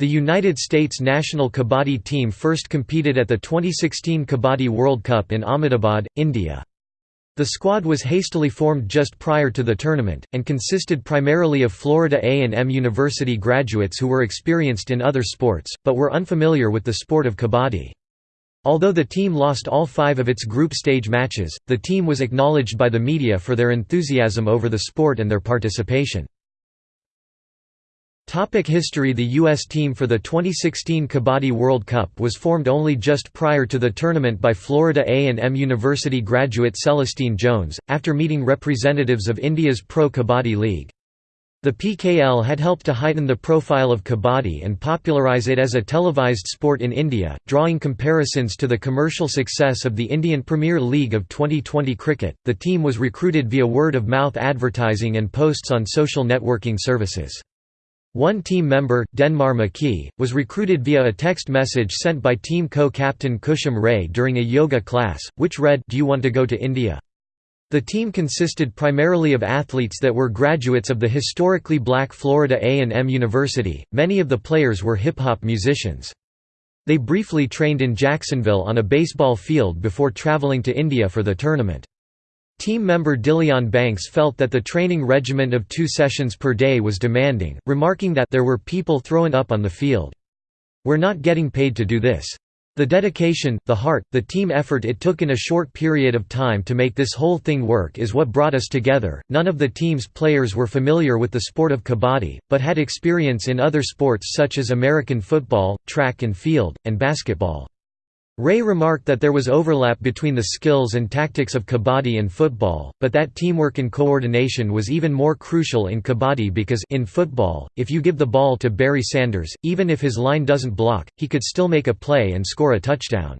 The United States national kabaddi team first competed at the 2016 Kabaddi World Cup in Ahmedabad, India. The squad was hastily formed just prior to the tournament, and consisted primarily of Florida A&M University graduates who were experienced in other sports, but were unfamiliar with the sport of kabaddi. Although the team lost all five of its group stage matches, the team was acknowledged by the media for their enthusiasm over the sport and their participation. Topic history The U.S. team for the 2016 Kabaddi World Cup was formed only just prior to the tournament by Florida A&M University graduate Celestine Jones, after meeting representatives of India's Pro Kabaddi League. The PKL had helped to heighten the profile of kabaddi and popularize it as a televised sport in India, drawing comparisons to the commercial success of the Indian Premier League of Twenty20 cricket. The team was recruited via word of mouth advertising and posts on social networking services. One team member, Denmar McKee, was recruited via a text message sent by team co-captain Kushum Ray during a yoga class, which read, Do you want to go to India? The team consisted primarily of athletes that were graduates of the historically black Florida A&M University, many of the players were hip-hop musicians. They briefly trained in Jacksonville on a baseball field before traveling to India for the tournament. Team member Dillion Banks felt that the training regimen of two sessions per day was demanding, remarking that there were people throwing up on the field. We're not getting paid to do this. The dedication, the heart, the team effort it took in a short period of time to make this whole thing work is what brought us together. None of the team's players were familiar with the sport of kabaddi, but had experience in other sports such as American football, track and field, and basketball. Ray remarked that there was overlap between the skills and tactics of kabaddi and football, but that teamwork and coordination was even more crucial in kabaddi because in football, if you give the ball to Barry Sanders, even if his line doesn't block, he could still make a play and score a touchdown.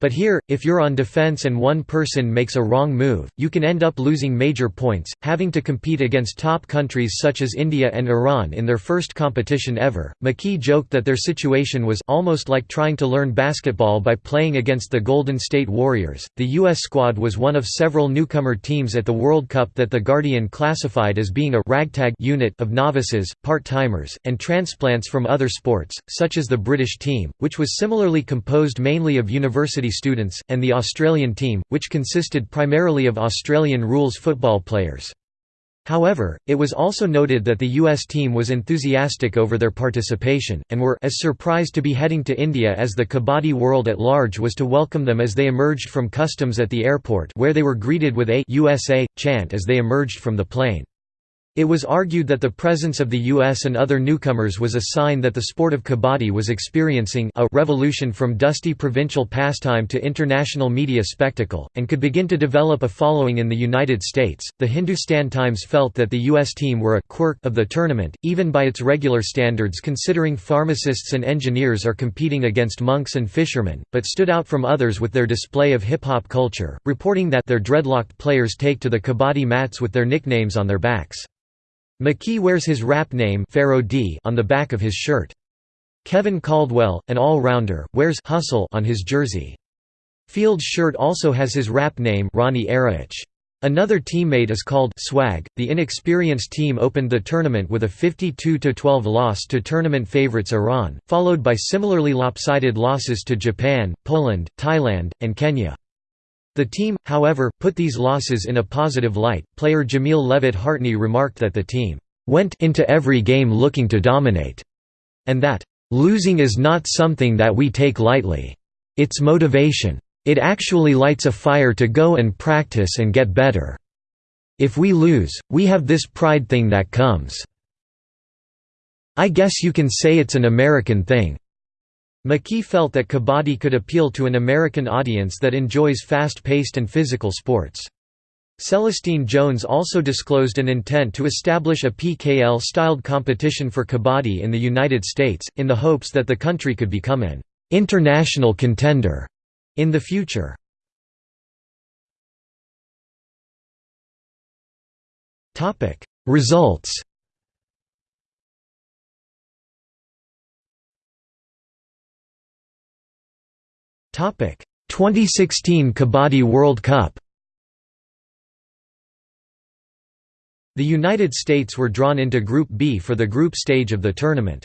But here, if you're on defense and one person makes a wrong move, you can end up losing major points, having to compete against top countries such as India and Iran in their first competition ever. McKee joked that their situation was almost like trying to learn basketball by playing against the Golden State Warriors. The U.S. squad was one of several newcomer teams at the World Cup that The Guardian classified as being a ragtag unit of novices, part timers, and transplants from other sports, such as the British team, which was similarly composed mainly of university students, and the Australian team, which consisted primarily of Australian rules football players. However, it was also noted that the U.S. team was enthusiastic over their participation, and were as surprised to be heading to India as the kabaddi world at large was to welcome them as they emerged from customs at the airport where they were greeted with a USA chant as they emerged from the plane. It was argued that the presence of the U.S. and other newcomers was a sign that the sport of kabaddi was experiencing a revolution from dusty provincial pastime to international media spectacle, and could begin to develop a following in the United States. The Hindustan Times felt that the U.S. team were a quirk of the tournament, even by its regular standards, considering pharmacists and engineers are competing against monks and fishermen, but stood out from others with their display of hip hop culture, reporting that their dreadlocked players take to the kabaddi mats with their nicknames on their backs. McKee wears his rap name Pharaoh D on the back of his shirt. Kevin Caldwell, an all-rounder, wears Hustle on his jersey. Field's shirt also has his rap name Ronnie Araich. Another teammate is called Swag. The inexperienced team opened the tournament with a 52-12 loss to tournament favorites Iran, followed by similarly lopsided losses to Japan, Poland, Thailand, and Kenya. The team, however, put these losses in a positive light. Player Jamil Levitt Hartney remarked that the team went into every game looking to dominate, and that losing is not something that we take lightly. It's motivation. It actually lights a fire to go and practice and get better. If we lose, we have this pride thing that comes. I guess you can say it's an American thing. McKee felt that kabaddi could appeal to an American audience that enjoys fast-paced and physical sports. Celestine Jones also disclosed an intent to establish a PKL-styled competition for kabaddi in the United States, in the hopes that the country could become an «international contender» in the future. Results 2016 Kabaddi World Cup The United States were drawn into Group B for the group stage of the tournament.